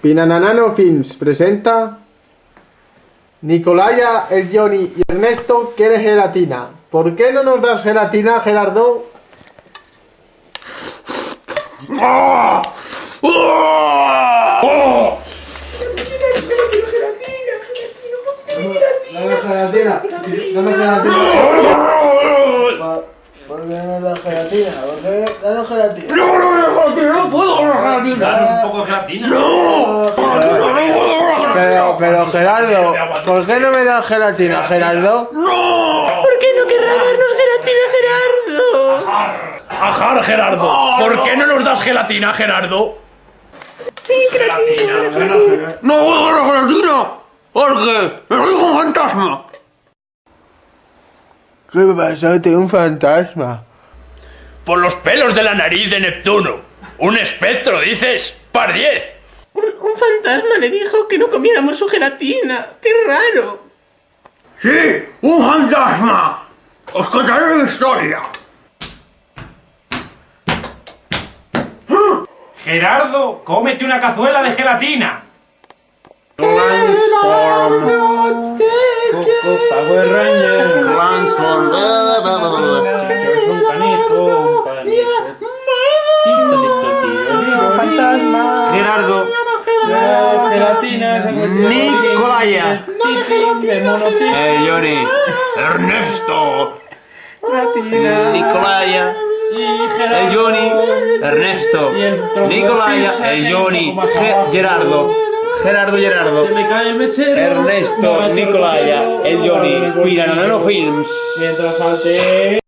Pinananano Films presenta Nicolaya, el Johnny y Ernesto quiere gelatina. ¿Por qué no nos das gelatina, Gerardo? Dame gelatina, dame gelatina. ¿Por qué no gelatina? ¿Por qué? Danos gelatina. no puedo la gelatina. Danos un poco de gelatina. Pero, pero Gerardo, ¿por qué no me das gelatina, Gerardo? ¿Por qué no querrá darnos gelatina, Gerardo? Ajar, Gerardo. ¿Por qué no nos das gelatina, Gerardo? Sí, gelatina. ¡No voy a la gelatina! Porque me lo dijo un fantasma. ¿Qué pasa? Tengo un fantasma. Por los pelos de la nariz de Neptuno. Un espectro, dices. Par 10. Un, un fantasma le dijo que no comiéramos su gelatina. ¡Qué raro! ¡Sí! ¡Un fantasma! Os contaré una historia. Gerardo, cómete una cazuela de gelatina. Transform. Transform. Gerardo, La gelatina Nicolaya. eh, Johnny, Ernesto. Nicolaya, el Johnny, Ernesto, Nicolaya, el Johnny. Gerardo, Gerardo Gerardo, Se me cae el mechero. Ernesto, Nicolaya, el Johnny. Piranano Films. Mientras falte